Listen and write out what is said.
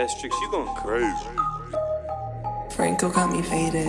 That Strix, you going crazy. Franco got me faded.